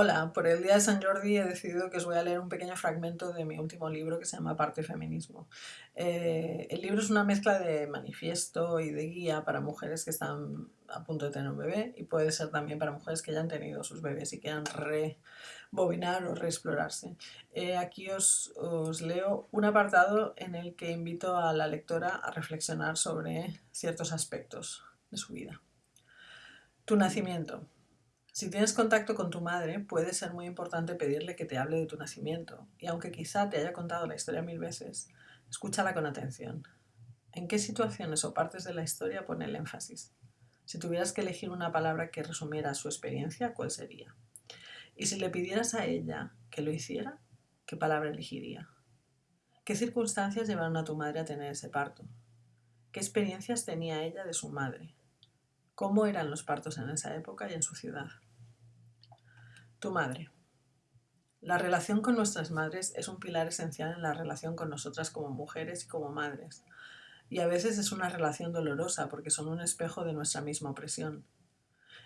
Hola, por el día de San Jordi he decidido que os voy a leer un pequeño fragmento de mi último libro que se llama Parte Feminismo. Eh, el libro es una mezcla de manifiesto y de guía para mujeres que están a punto de tener un bebé y puede ser también para mujeres que ya han tenido sus bebés y quieran rebobinar o reexplorarse. Eh, aquí os, os leo un apartado en el que invito a la lectora a reflexionar sobre ciertos aspectos de su vida. Tu nacimiento. Si tienes contacto con tu madre, puede ser muy importante pedirle que te hable de tu nacimiento, y aunque quizá te haya contado la historia mil veces, escúchala con atención. ¿En qué situaciones o partes de la historia pone el énfasis? Si tuvieras que elegir una palabra que resumiera su experiencia, ¿cuál sería? Y si le pidieras a ella que lo hiciera, ¿qué palabra elegiría? ¿Qué circunstancias llevaron a tu madre a tener ese parto? ¿Qué experiencias tenía ella de su madre? ¿Cómo eran los partos en esa época y en su ciudad? Tu madre. La relación con nuestras madres es un pilar esencial en la relación con nosotras como mujeres y como madres. Y a veces es una relación dolorosa porque son un espejo de nuestra misma opresión.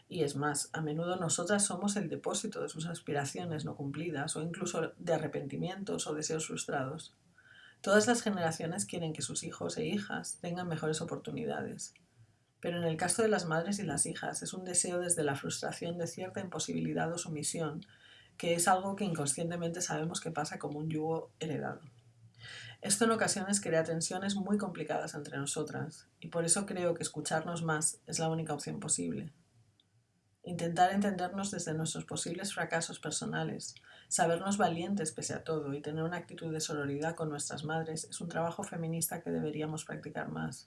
Y es más, a menudo nosotras somos el depósito de sus aspiraciones no cumplidas o incluso de arrepentimientos o deseos frustrados. Todas las generaciones quieren que sus hijos e hijas tengan mejores oportunidades. Pero en el caso de las madres y las hijas es un deseo desde la frustración de cierta imposibilidad o sumisión, que es algo que inconscientemente sabemos que pasa como un yugo heredado. Esto en ocasiones crea tensiones muy complicadas entre nosotras, y por eso creo que escucharnos más es la única opción posible. Intentar entendernos desde nuestros posibles fracasos personales, sabernos valientes pese a todo y tener una actitud de sororidad con nuestras madres es un trabajo feminista que deberíamos practicar más.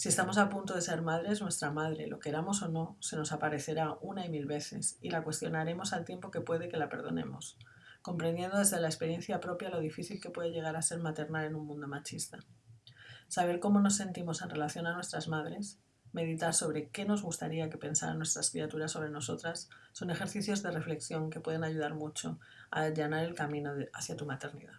Si estamos a punto de ser madres, nuestra madre, lo queramos o no, se nos aparecerá una y mil veces y la cuestionaremos al tiempo que puede que la perdonemos, comprendiendo desde la experiencia propia lo difícil que puede llegar a ser maternal en un mundo machista. Saber cómo nos sentimos en relación a nuestras madres, meditar sobre qué nos gustaría que pensaran nuestras criaturas sobre nosotras, son ejercicios de reflexión que pueden ayudar mucho a allanar el camino hacia tu maternidad.